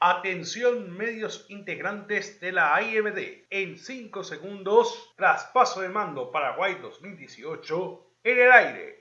Atención medios integrantes de la IMD. En 5 segundos, traspaso de mando Paraguay 2018 en el aire.